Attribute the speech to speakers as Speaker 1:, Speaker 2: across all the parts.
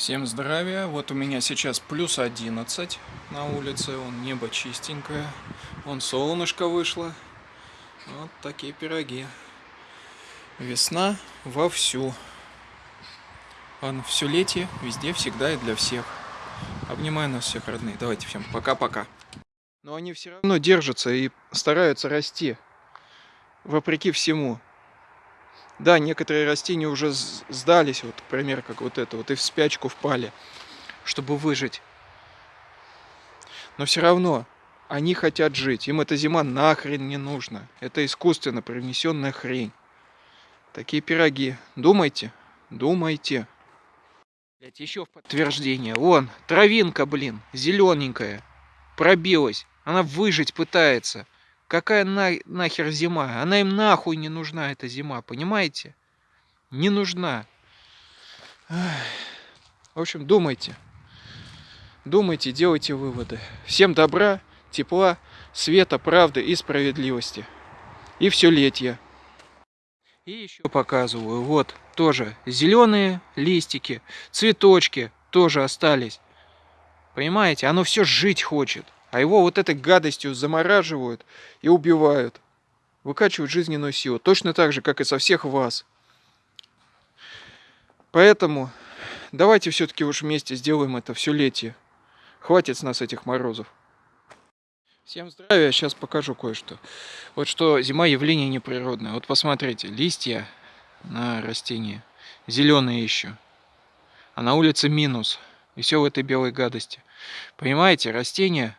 Speaker 1: Всем здравия. Вот у меня сейчас плюс 11 на улице. Он небо чистенькое. Он солнышко вышло. Вот такие пироги. Весна вовсю. Он все летие, везде, всегда и для всех. Обнимаю нас всех, родные. Давайте всем пока-пока. Но они все равно держатся и стараются расти. Вопреки всему. Да, некоторые растения уже сдались, вот, например, как вот это, вот и в спячку впали, чтобы выжить. Но все равно они хотят жить. Им эта зима нахрен не нужна. Это искусственно принесенная хрень. Такие пироги. Думайте, думайте. Блять, еще в подтверждение. Вон, травинка, блин, зелененькая. Пробилась. Она выжить пытается. Какая на, нахер зима? Она им нахуй не нужна, эта зима, понимаете? Не нужна. В общем, думайте. Думайте, делайте выводы. Всем добра, тепла, света, правды и справедливости. И все летье. И еще показываю, вот, тоже зеленые листики, цветочки тоже остались. Понимаете, оно все жить хочет. А его вот этой гадостью замораживают и убивают. Выкачивают жизненную силу. Точно так же, как и со всех вас. Поэтому давайте все-таки уж вместе сделаем это все летие. Хватит с нас этих морозов. Всем здравия, сейчас покажу кое-что. Вот что зима явление неприродное. Вот посмотрите, листья на растении зеленые еще. А на улице минус. И все в этой белой гадости. Понимаете, растения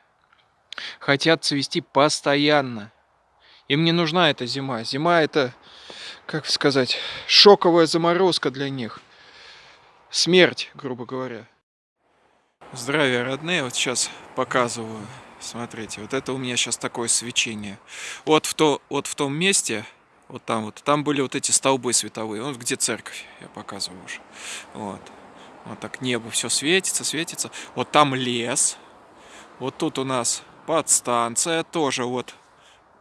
Speaker 1: хотят цвести постоянно. Им не нужна эта зима. Зима это, как сказать, шоковая заморозка для них. Смерть, грубо говоря. Здравия, родные. Вот сейчас показываю. Смотрите, вот это у меня сейчас такое свечение. Вот в, то, вот в том месте, вот там вот, там были вот эти столбы световые. Вот где церковь, я показываю уже. Вот. Вот так небо все светится, светится. Вот там лес. Вот тут у нас подстанция тоже вот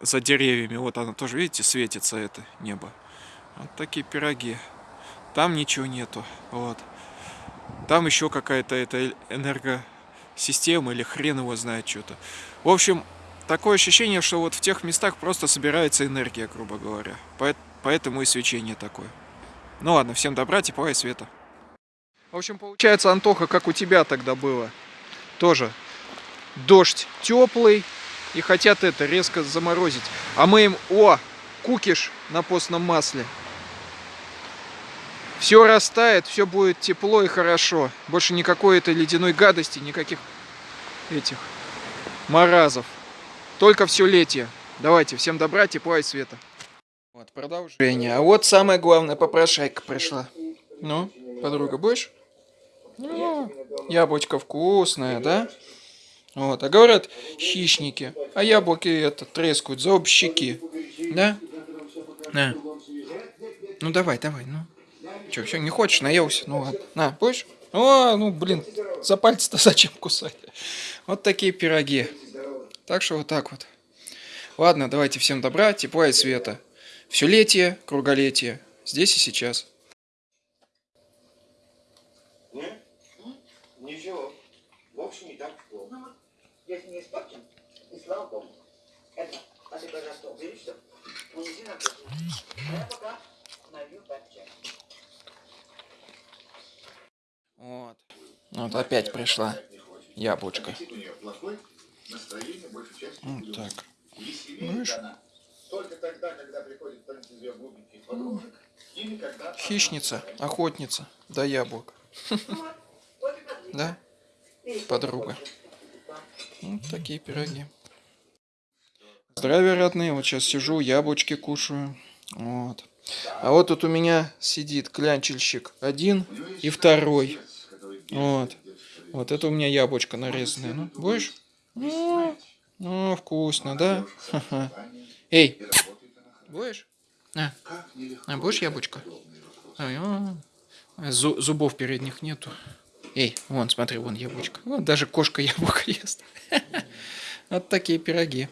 Speaker 1: за деревьями. Вот она тоже, видите, светится это небо. Вот такие пироги. Там ничего нету. Вот. Там еще какая-то это энергосистема или хрен его знает что-то. В общем, такое ощущение, что вот в тех местах просто собирается энергия, грубо говоря. Поэтому и свечение такое. Ну ладно, всем добра, тепла и света. В общем, получается, Антоха, как у тебя тогда было. Тоже дождь теплый и хотят это резко заморозить. А мы им, о, кукиш на постном масле. Все растает, все будет тепло и хорошо. Больше никакой этой ледяной гадости, никаких этих морозов. Только все летие. Давайте, всем добра, тепла и света. Вот, продолжение. А вот самое главное, попрошайка пришла. Ну, подруга, будешь? Ну, яблочко вкусное, да? Вот. А говорят, хищники. А яблоки это трескают щеки. Да? На. Ну давай, давай, ну. Че, все, не хочешь, наелся? Ну ладно. На, будешь? О, ну блин, за пальцы-то зачем кусать? Вот такие пироги. Так что вот так вот. Ладно, давайте всем добра, тепла и света. Все летие, круголетие. Здесь и сейчас.
Speaker 2: Ничего. В общем, не так. Если не испорчен, и слава Богу. Это, а ты, пожалуйста, убери, что унеси на кухню. А я пока налью под чай.
Speaker 1: Вот. Вот опять пришла яблочко. Вот так. Видишь? Хищница, охотница, да яблок. Да? Подруга. Вот такие пироги. Здравия, родные. Вот сейчас сижу, яблочки кушаю. Вот. А вот тут у меня сидит клянчельщик один и второй. Вот. Вот это у меня яблочко нарезанное. Ну, будешь? Ну, ну вкусно, да? Эй, будешь? А, а будешь яблочко? А, зубов передних нету. Эй, вон, смотри, вон яблочко. Вон даже кошка яблоко ест. Вот такие пироги.